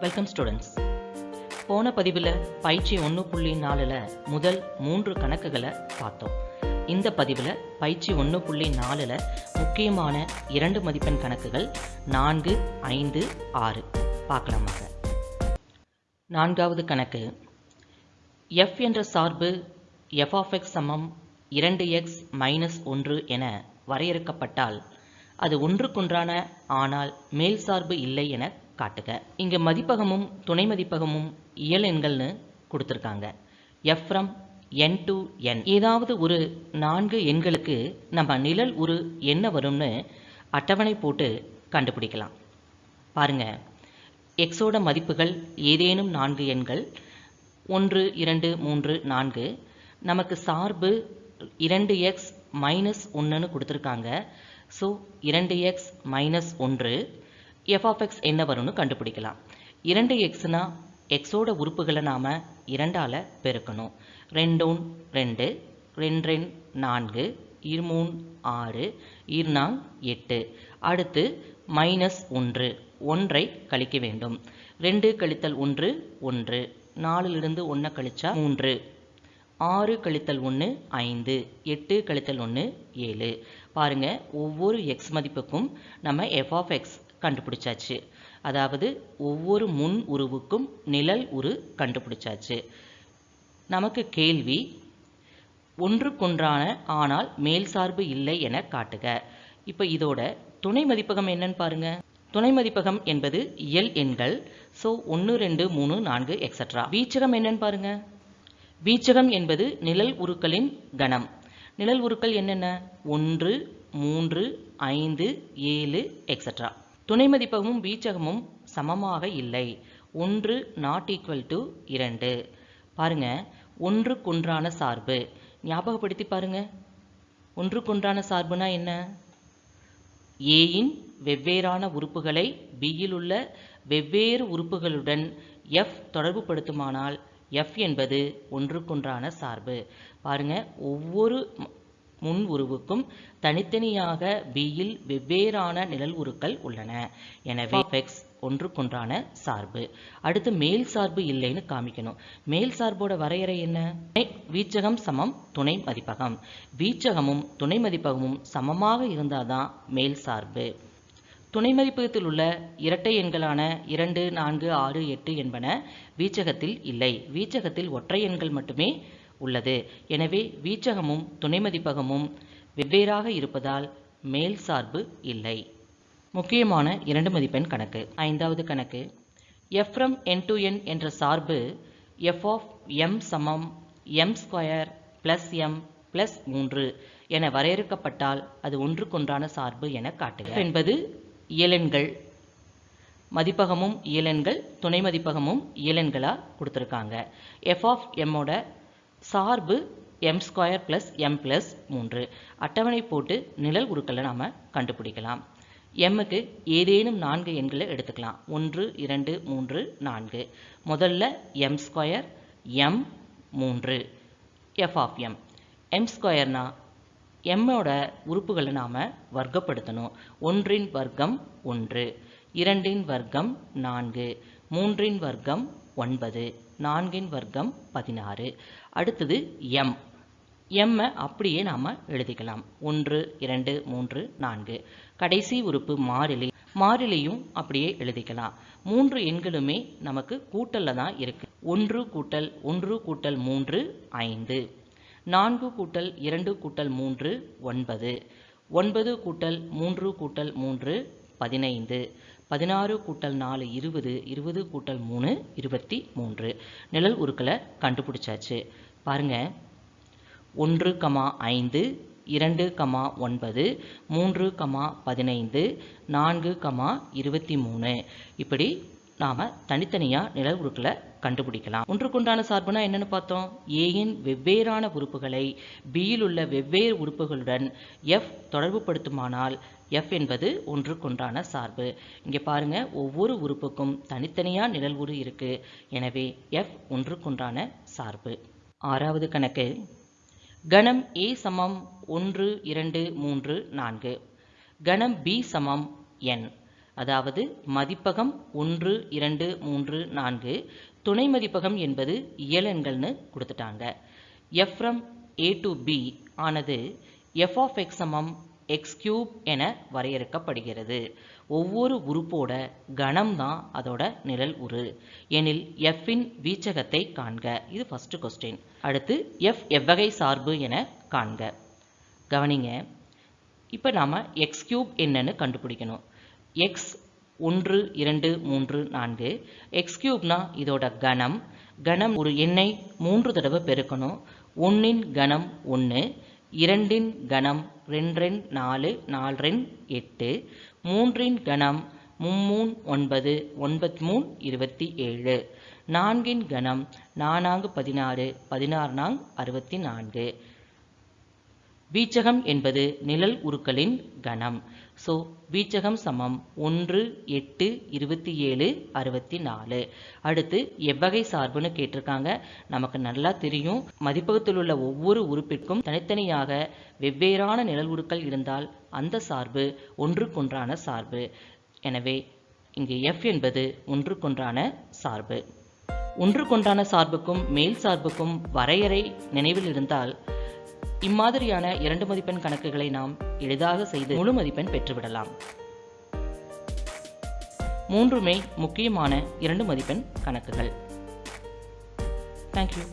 Welcome students போன பதிவில் பயிற்சி ஒன்று புள்ளி நாலில் முதல் மூன்று கணக்குகளை பார்த்தோம். இந்த பதிவில் பயிற்சி ஒன்று புள்ளி நாலில் முக்கியமான இரண்டு மதிப்பெண் கணக்குகள் நான்கு ஐந்து ஆறு. பார்க்கலாமாக நான்காவது கணக்கு. எஃப் என்ற சார்பு எஃப் ஆஃப் எக்ஸ் சமம் இரண்டு எக்ஸ் மைனஸ் ஒன்று என வரையறுக்கப்பட்டால் அது ஒன்றுக்கொன்றான ஆனால் மேல் சார்பு இல்லை என காட்டுக இங்கே மதிப்பகமும் துணை மதிப்பகமும் இயல் எண்கள்னு கொடுத்துருக்காங்க. F from N to N ஏதாவது ஒரு நான்கு எண்களுக்கு நம்ம நிழல் ஒரு என்ன வரும்னு அட்டவணை போட்டு கண்டுபிடிக்கலாம். பாருங்க. எக்ஸோட மதிப்புகள் ஏதேனும் நான்கு எண்கள். ஒன்று இரண்டு மூன்று நான்கு. நமக்கு சார்பு இரண்டு எக்ஸ் மைனஸ் ஒன்றுன்னு கொடுத்துருக்காங்க. ஸோ இரண்டு எக்ஸ் மைனஸ் ஒன்று. எஃப் ஆஃப் எக்ஸ் என்ன வரும்னு கண்டுபிடிக்கலாம். இரண்டு எக்ஸ்னா எக்ஸோட உறுப்புகளை நாம் இரண்டால் பெருக்கணும். ரெண்டூன் ரெண்டு ரெண்டு ரெண்டு நான்கு இருமூன் ஆறு இருநாங் எட்டு. அடுத்து மைனஸ் ஒன்று ஒன்றை கழிக்க வேண்டும். ரெண்டு கழித்தல் ஒன்று ஒன்று. நாலுலிருந்து ஒன்றை கழிச்சா மூன்று. ஆறு கழித்தல் ஒன்று ஐந்து. எட்டு கழித்தல் ஒன்று ஏழு. பாருங்க ஒவ்வொரு எக்ஸ் மதிப்புக்கும் நம்ம எஃப் ஆஃப் எக்ஸ் கண்டுபிடிச்சாச்சு. அதாவது ஒவ்வொரு முன் உருவுக்கும் நிழல் உரு கண்டுபிடிச்சாச்சு. நமக்கு கேள்வி ஒன்றுக்கொன்றான ஆனால் மேல் சார்பு இல்லை என காட்டுக. இப்போ இதோட துணை மதிப்பகம் என்னன்னு பாருங்க. துணை மதிப்பகம் என்பது இயல் எண்கள் ஸோ ஒன்று ரெண்டு மூணு நான்கு எக்ஸட்ரா வீச்சகம் என்னன்னு பாருங்க. வீச்சகம் என்பது நிழல் உருக்களின் கணம். நிழல் உருக்கள் என்னென்ன? ஒன்று மூன்று ஐந்து ஏழு எக்ஸட்ரா துணை மதிப்பகமும் வீச்சகமும் சமமாக இல்லை. ஒன்று நாட் ஈக்குவல் டு இரண்டு. பாருங்க ஒன்றுக்கொன்றான சார்பு. ஞாபகப்படுத்தி பாருங்க. ஒன்றுக்கொன்றான சார்புனா என்ன? ஏயின் வெவ்வேறான உறுப்புகளை பியில் உள்ள வெவ்வேறு உறுப்புகளுடன் எஃப் தொடர்புபடுத்துமானால் எஃப் என்பது ஒன்றுக்கொன்றான சார்பு. பாருங்க ஒவ்வொரு முன் உருவுக்கும் தனித்தனியாக பியில் வெவ்வேறான நிழல் உருக்கள் உள்ளன. எனவே எக்ஸ் ஒன்றுக்கொன்றான சார்பு. அடுத்து மேல் சார்பு இல்லைன்னு காமிக்கணும். மேல் சார்போட வரையறை என்ன? வீச்சகம் சமம் துணை மதிப்பகம். வீச்சகமும் துணை மதிப்பகமும் சமமாக இருந்தாதான் மேல் சார்பு. துணை மதிப்பகத்தில் உள்ள இரட்டை எண்களான இரண்டு நான்கு ஆறு எட்டு என்பன வீச்சகத்தில் இல்லை. வீச்சகத்தில் ஒற்றை எண்கள் மட்டுமே உள்ளது. எனவே வீச்சகமும் துணை மதிப்பகமும் வெவ்வேறாக இருப்பதால் மேல் சார்பு இல்லை. முக்கியமான இரண்டு மதிப்பெண் கணக்கு. ஐந்தாவது கணக்கு. எஃப்ரம் என் டு என் என்ற சார்பு எஃப் ஆஃப் எம் சமம் M square plus M plus மூன்று என வரையறுக்கப்பட்டால் அது ஒன்றுக்கொன்றான சார்பு என காட்டுக. என்பது இயலெண்கள் மதிப்பகமும் இயலெண்கள் துணை மதிப்பகமும் இயலெண்களாக கொடுத்துருக்காங்க எஃப் ஆஃப் எம்மோட சார்பு M square plus M plus மூன்று. அட்டவணை போட்டு நிழல் உருக்களை நாம் கண்டுபிடிக்கலாம். எம்முக்கு ஏதேனும் நான்கு எண்களை எடுத்துக்கலாம். ஒன்று இரண்டு மூன்று நான்கு. முதல்ல எம் ஸ்கொயர் எம் மூன்று. எஃப் ஆஃப் எம் எம் ஸ்கொயர்னா எம்மோட உறுப்புகளை நாம் வர்க்கப்படுத்தணும். ஒன்றின் வர்க்கம் ஒன்று இரண்டின் வர்க்கம் நான்கு. மூன்றின் வர்க்கம் ஒன்பது நான்கின் வர்க்கம் பதினாறு. அடுத்தது எம். எம்மை அப்படியே நாம் எழுதிக்கலாம். ஒன்று இரண்டு மூன்று நான்கு. கடைசி உறுப்பு மாறிலி. மாறிலியும் அப்படியே எழுதிக்கலாம். மூன்று எண்களுமே நமக்கு கூட்டலில் தான் இருக்கு. ஒன்று கூட்டல் ஒன்று கூட்டல் மூன்று ஐந்து. நான்கு கூட்டல் இரண்டு கூட்டல் மூன்று ஒன்பது. ஒன்பது கூட்டல் மூன்று கூட்டல் மூன்று பதினைந்து பதினாறு கூட்டல் நாலு இருபது இருபது கூட்டல் மூணு இருபத்தி மூன்று. நிழல் உருக்களை கண்டுபிடிச்சாச்சு. பாருங்க. ஒன்று கமா ஐந்து இரண்டு கமா ஒன்பது மூன்று கமா பதினைந்து நான்கு கமா இருபத்தி மூணு. இப்படி நாம் தனித்தனியாக நிழல் உருக்களை கண்டுபிடிக்கலாம். ஒன்றுக்குண்டான சார்புனா என்னென்னு பார்த்தோம்? ஏயின் வெவ்வேறான உறுப்புகளை பியில் உள்ள வெவ்வேறு உறுப்புகளுடன் எஃப் தொடர்புபடுத்துமானால் எஃப் என்பது ஒன்றுக்கொன்றான சார்பு. இங்கே பாருங்க ஒவ்வொரு உறுப்புக்கும் தனித்தனியாக நிழல் உரு இருக்கு. எனவே எஃப் ஒன்றுக்கொன்றான சார்பு. ஆறாவது கணக்கு. கணம் ஏ சமம் ஒன்று இரண்டு மூன்று நான்கு. கணம் பி சமம் என் அதாவது மதிப்பகம் ஒன்று இரண்டு மூன்று நான்கு. துணை மதிப்பகம் என்பது இயலெண்கள்னு கொடுத்துட்டாங்க. F from A to B ஆனது எஃப் ஆஃப் எக்ஸ் சமம் எக்ஸ் கியூப் என வரையறுக்கப்படுகிறது. ஒவ்வொரு உறுப்போட கணம்தான் அதோட நிழல் உரு எனில் எஃப்பின் வீச்சகத்தை காண்க. இது ஃபஸ்ட்டு கொஸ்டின் அடுத்து எஃப் எவ்வகை சார்பு என காண்க. கவனிங்க. இப்போ நாம் எக்ஸ் கியூப் என்னன்னு கண்டுபிடிக்கணும். எக்ஸ் ஒன்று இரண்டு மூன்று நான்கு. எக்ஸ் கியூப்னா இதோட கணம். கணம் ஒரு எண்ணை மூன்று தடவை பெருக்கணும். ஒன்றின் கணம் ஒன்று இரண்டின் கணம் ரெண்டு நாலு நாலு எட்டு மூன்றின் கணம் மும்மூன் ஒன்பது ஒன்பத் மூன் இருபத்தி ஏழு நான்கின் கணம் நானாங்கு பதினாறு பதினாறு நாங் அறுபத்தி நான்கு. வீச்சகம் என்பது நிழல் உருக்களின் கணம். ஸோ வீச்சகம் சமம் ஒன்று எட்டு இருபத்தி ஏழு அறுபத்தி நாலு. அடுத்து எவ்வகை சார்புன்னு கேட்டிருக்காங்க. நமக்கு நல்லா தெரியும். மதிப்பகத்தில் உள்ள ஒவ்வொரு உறுப்பிற்கும் தனித்தனியாக வெவ்வேறான நிழல் உருக்கள் இருந்தால் அந்த சார்பு ஒன்றுக்கொன்றான சார்பு. எனவே இங்கு எஃப் என்பது ஒன்றுக்கொன்றான சார்பு. ஒன்றுக்கொன்றான சார்புக்கும் மேல் சார்புக்கும் வரையறை நினைவில் இருந்தால் இம்மாதிரியான இரண்டு மதிப்பெண் கணக்குகளை நாம் எளிதாக செய்து முழு மதிப்பெண் பெற்றுவிடலாம். மூன்றுமே முக்கியமான இரண்டு மதிப்பெண் கணக்குகள். தேங்க்யூ